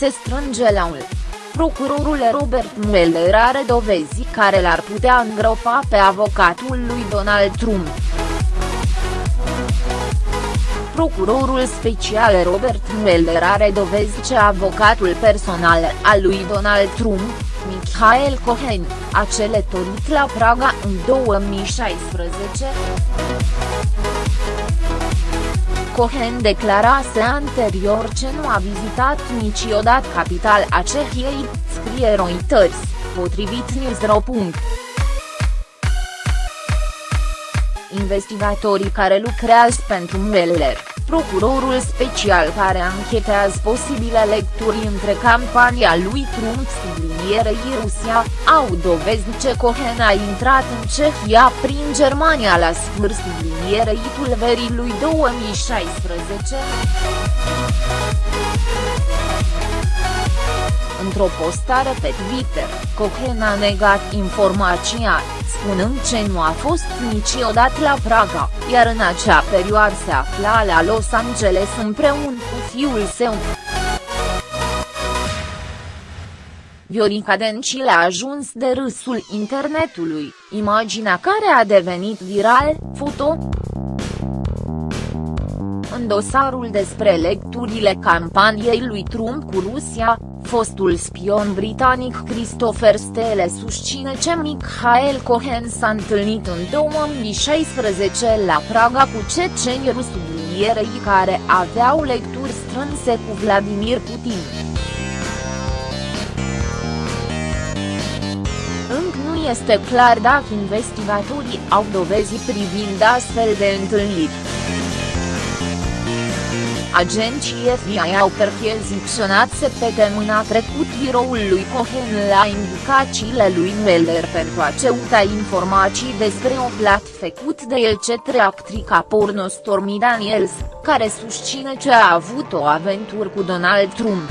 se strânge la un. Procurorul Robert Mueller are dovezi care l-ar putea îngropa pe avocatul lui Donald Trump. Procurorul special Robert Mueller are dovezi ce avocatul personal al lui Donald Trump, Michael Cohen, a călătorit la Praga în 2016. Cohen declarase anterior ce nu a vizitat niciodată capitala Cehiei, scrie Reuters, potrivit Newsro. Investigatorii care lucrează pentru Mueller procurorul special care anchetează posibile lecturi între campania lui Trump sublinierei Rusia, au dovezi ce Cohen a intrat în Cehia prin Germania la sfârșit sublinierei tulverii lui 2016. Într-o postare pe Twitter, Cohen a negat informația, spunând ce nu a fost niciodată la Praga, iar în acea perioadă se afla la Los Angeles împreună cu fiul său. Viorica Dencil a ajuns de râsul internetului, imaginea care a devenit viral, foto. În dosarul despre lecturile campaniei lui Trump cu Rusia, Fostul spion britanic Christopher Stele susține ce Michael Cohen s-a întâlnit în 2016 la Praga cu ceceni sublinierei care aveau lecturi strânse cu Vladimir Putin. Încă nu este clar dacă investigatorii au dovezi privind astfel de întâlniri. Agenții FBI au percheziționat săptămâna trecut biroul lui Cohen la indicațiile lui Mueller pentru a ceuta informații despre o plat făcut de el cetre actrica porno Stormy Daniels, care susține că a avut o aventură cu Donald Trump.